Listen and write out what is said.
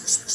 this, this, this.